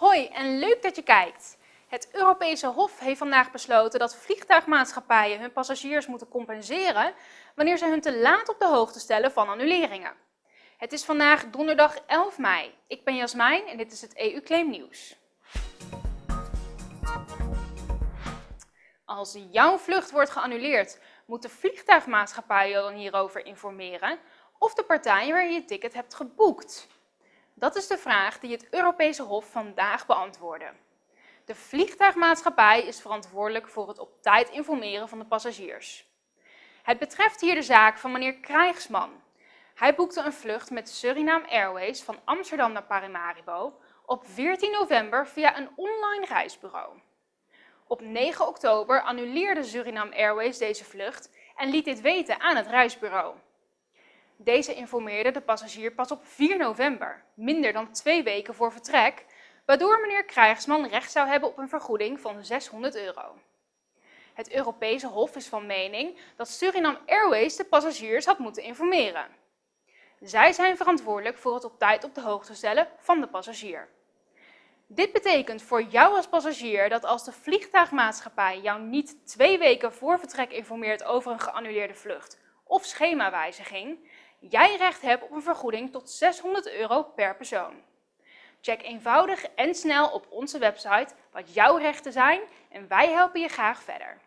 Hoi en leuk dat je kijkt. Het Europese Hof heeft vandaag besloten dat vliegtuigmaatschappijen hun passagiers moeten compenseren wanneer ze hun te laat op de hoogte stellen van annuleringen. Het is vandaag donderdag 11 mei. Ik ben Jasmijn en dit is het EU-claim nieuws. Als jouw vlucht wordt geannuleerd, moet de vliegtuigmaatschappij je dan hierover informeren of de partij waar je je ticket hebt geboekt. Dat is de vraag die het Europese Hof vandaag beantwoordde. De vliegtuigmaatschappij is verantwoordelijk voor het op tijd informeren van de passagiers. Het betreft hier de zaak van meneer Krijgsman. Hij boekte een vlucht met Suriname Airways van Amsterdam naar Paramaribo op 14 november via een online reisbureau. Op 9 oktober annuleerde Suriname Airways deze vlucht en liet dit weten aan het reisbureau. Deze informeerde de passagier pas op 4 november, minder dan twee weken voor vertrek, waardoor meneer Krijgsman recht zou hebben op een vergoeding van 600 euro. Het Europese Hof is van mening dat Suriname Airways de passagiers had moeten informeren. Zij zijn verantwoordelijk voor het op tijd op de hoogte stellen van de passagier. Dit betekent voor jou als passagier dat als de vliegtuigmaatschappij jou niet twee weken voor vertrek informeert over een geannuleerde vlucht of schemawijziging, jij recht hebt op een vergoeding tot 600 euro per persoon. Check eenvoudig en snel op onze website wat jouw rechten zijn en wij helpen je graag verder.